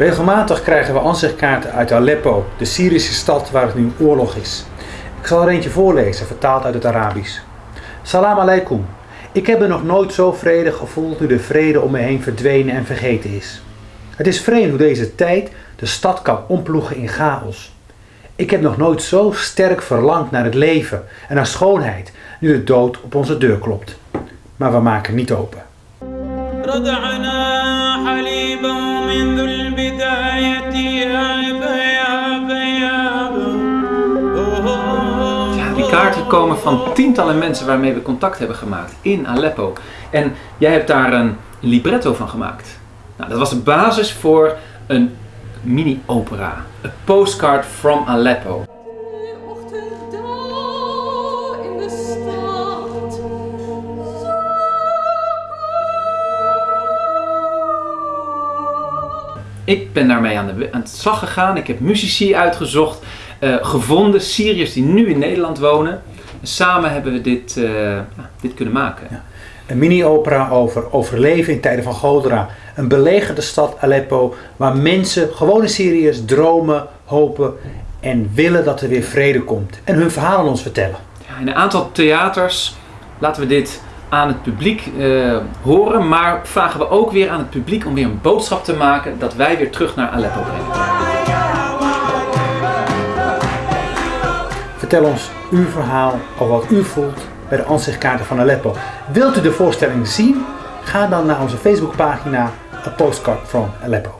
Regelmatig krijgen we ansichtkaarten uit Aleppo, de Syrische stad waar het nu oorlog is. Ik zal er eentje voorlezen, vertaald uit het Arabisch. Salam alaikum. Ik heb me nog nooit zo vredig gevoeld nu de vrede om me heen verdwenen en vergeten is. Het is vreemd hoe deze tijd de stad kan omploegen in chaos. Ik heb nog nooit zo sterk verlangd naar het leven en naar schoonheid, nu de dood op onze deur klopt. Maar we maken niet open. Kaarten komen van tientallen mensen waarmee we contact hebben gemaakt in Aleppo. En jij hebt daar een libretto van gemaakt. Nou, dat was de basis voor een mini-opera. A postcard from Aleppo. Ik ben daarmee aan, de, aan slag gegaan. Ik heb muzici uitgezocht, eh, gevonden, Syriërs die nu in Nederland wonen. En samen hebben we dit, eh, ja, dit kunnen maken. Een mini-opera over overleven in tijden van cholera. Een belegerde stad Aleppo waar mensen, gewone Syriërs, dromen, hopen en willen dat er weer vrede komt. En hun verhaal aan ons vertellen. Ja, in een aantal theaters laten we dit aan het publiek eh, horen, maar vragen we ook weer aan het publiek om weer een boodschap te maken dat wij weer terug naar Aleppo brengen. Vertel ons uw verhaal over wat u voelt bij de ansichtkaarten van Aleppo. Wilt u de voorstelling zien? Ga dan naar onze Facebookpagina A Postcard from Aleppo.